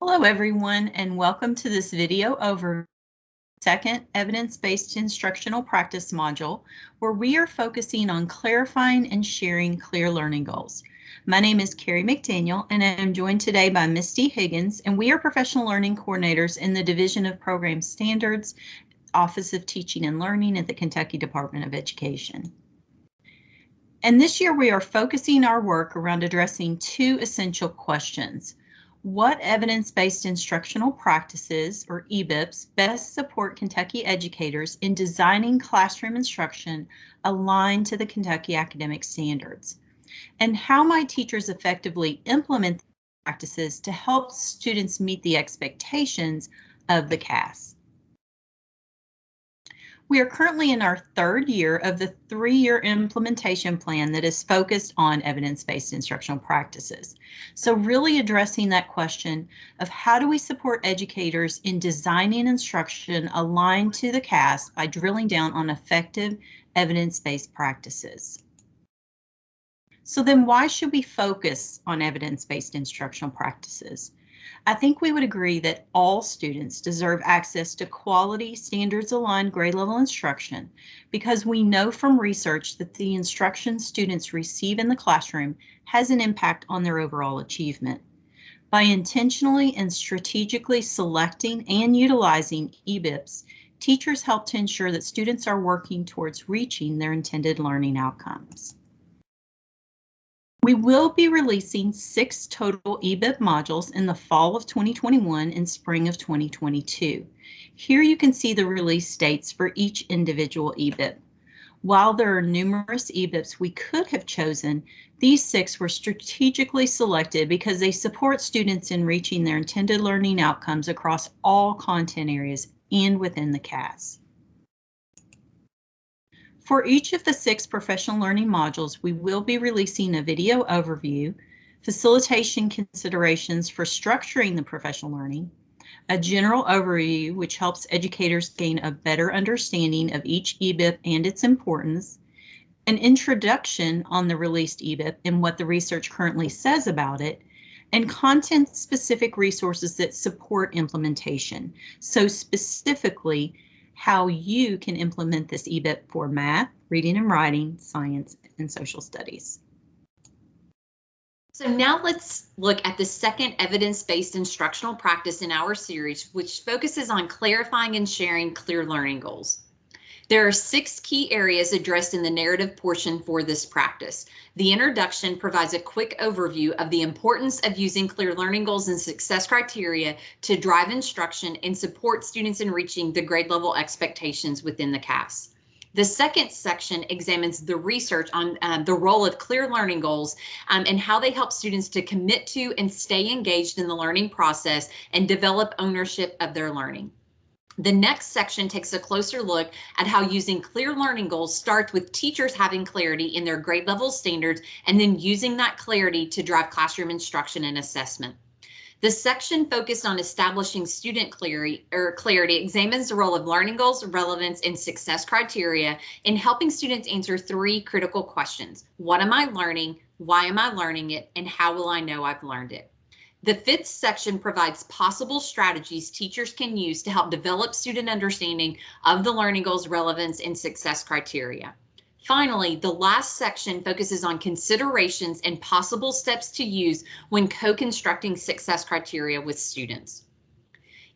Hello, everyone, and welcome to this video over second evidence-based instructional practice module, where we are focusing on clarifying and sharing clear learning goals. My name is Carrie McDaniel, and I am joined today by Misty Higgins, and we are professional learning coordinators in the Division of Program Standards, Office of Teaching and Learning at the Kentucky Department of Education. And this year we are focusing our work around addressing two essential questions. What evidence-based instructional practices, or EBIPs, best support Kentucky educators in designing classroom instruction aligned to the Kentucky academic standards? And how might teachers effectively implement practices to help students meet the expectations of the KAS? We are currently in our third year of the three-year implementation plan that is focused on evidence-based instructional practices. So really addressing that question of how do we support educators in designing instruction aligned to the KAS by drilling down on effective evidence-based practices. So then why should we focus on evidence-based instructional practices? I think we would agree that all students deserve access to quality standards aligned grade level instruction because we know from research that the instruction students receive in the classroom has an impact on their overall achievement. By intentionally and strategically selecting and utilizing EBIPs, teachers help to ensure that students are working towards reaching their intended learning outcomes. We will be releasing six total EBIP modules in the fall of 2021 and spring of 2022. Here you can see the release dates for each individual EBIP. While there are numerous EBIPs we could have chosen, these six were strategically selected because they support students in reaching their intended learning outcomes across all content areas and within the KAS. For each of the six professional learning modules, we will be releasing a video overview, facilitation considerations for structuring the professional learning, a general overview which helps educators gain a better understanding of each EBIP and its importance, an introduction on the released EBIP and what the research currently says about it, and content-specific resources that support implementation. So specifically, how you can implement this EBIP for math, reading and writing, science, and social studies. So now let's look at the second evidence-based instructional practice in our series, which focuses on clarifying and sharing clear learning goals. There are six key areas addressed in the narrative portion for this practice. The introduction provides a quick overview of the importance of using clear learning goals and success criteria to drive instruction and support students in reaching the grade level expectations within the KAS. The second section examines the research on um, the role of clear learning goals um, and how they help students to commit to and stay engaged in the learning process and develop ownership of their learning. The next section takes a closer look at how using clear learning goals starts with teachers having clarity in their grade level standards and then using that clarity to drive classroom instruction and assessment. The section focused on establishing student clarity, or clarity examines the role of learning goals, relevance, and success criteria in helping students answer three critical questions. What am I learning? Why am I learning it? And how will I know I've learned it? The fifth section provides possible strategies teachers can use to help develop student understanding of the learning goals, relevance, and success criteria. Finally, the last section focuses on considerations and possible steps to use when co-constructing success criteria with students.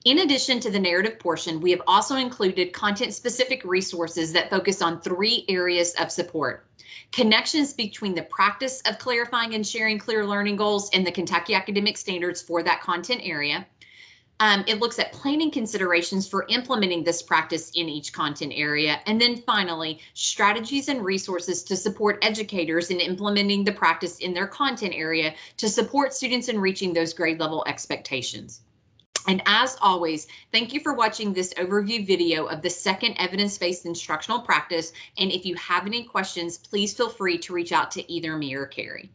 In addition to the narrative portion, we have also included content-specific resources that focus on three areas of support connections between the practice of clarifying and sharing clear learning goals and the Kentucky academic standards for that content area. Um, it looks at planning considerations for implementing this practice in each content area. And then finally, strategies and resources to support educators in implementing the practice in their content area to support students in reaching those grade level expectations. And as always, thank you for watching this overview video of the second evidence-based instructional practice. And if you have any questions, please feel free to reach out to either me or Carrie.